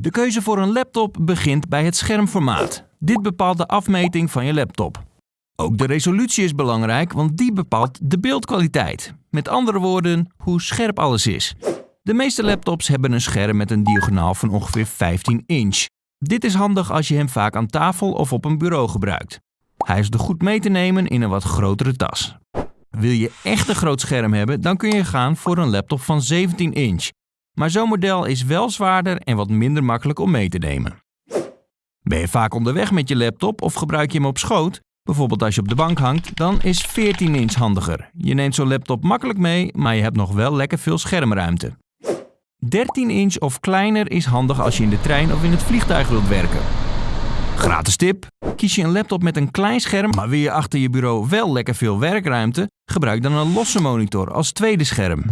De keuze voor een laptop begint bij het schermformaat. Dit bepaalt de afmeting van je laptop. Ook de resolutie is belangrijk, want die bepaalt de beeldkwaliteit. Met andere woorden, hoe scherp alles is. De meeste laptops hebben een scherm met een diagonaal van ongeveer 15 inch. Dit is handig als je hem vaak aan tafel of op een bureau gebruikt. Hij is er goed mee te nemen in een wat grotere tas. Wil je echt een groot scherm hebben, dan kun je gaan voor een laptop van 17 inch. Maar zo'n model is wel zwaarder en wat minder makkelijk om mee te nemen. Ben je vaak onderweg met je laptop of gebruik je hem op schoot? Bijvoorbeeld als je op de bank hangt, dan is 14 inch handiger. Je neemt zo'n laptop makkelijk mee, maar je hebt nog wel lekker veel schermruimte. 13 inch of kleiner is handig als je in de trein of in het vliegtuig wilt werken. Gratis tip. Kies je een laptop met een klein scherm, maar wil je achter je bureau wel lekker veel werkruimte, gebruik dan een losse monitor als tweede scherm.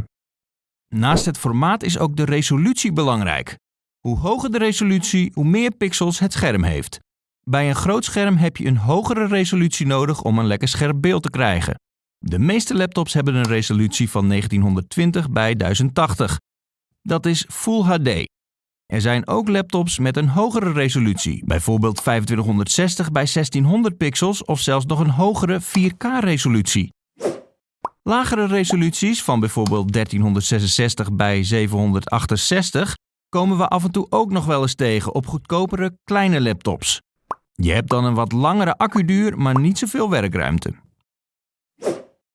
Naast het formaat is ook de resolutie belangrijk. Hoe hoger de resolutie, hoe meer pixels het scherm heeft. Bij een groot scherm heb je een hogere resolutie nodig om een lekker scherp beeld te krijgen. De meeste laptops hebben een resolutie van 1920 bij 1080. Dat is Full HD. Er zijn ook laptops met een hogere resolutie, bijvoorbeeld 2560 bij 1600 pixels of zelfs nog een hogere 4K-resolutie. Lagere resoluties van bijvoorbeeld 1366 bij 768 komen we af en toe ook nog wel eens tegen op goedkopere kleine laptops. Je hebt dan een wat langere accuduur, maar niet zoveel werkruimte.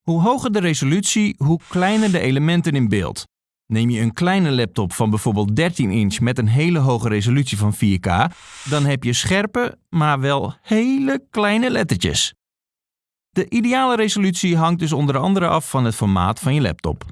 Hoe hoger de resolutie, hoe kleiner de elementen in beeld. Neem je een kleine laptop van bijvoorbeeld 13 inch met een hele hoge resolutie van 4K, dan heb je scherpe, maar wel hele kleine lettertjes. De ideale resolutie hangt dus onder andere af van het formaat van je laptop.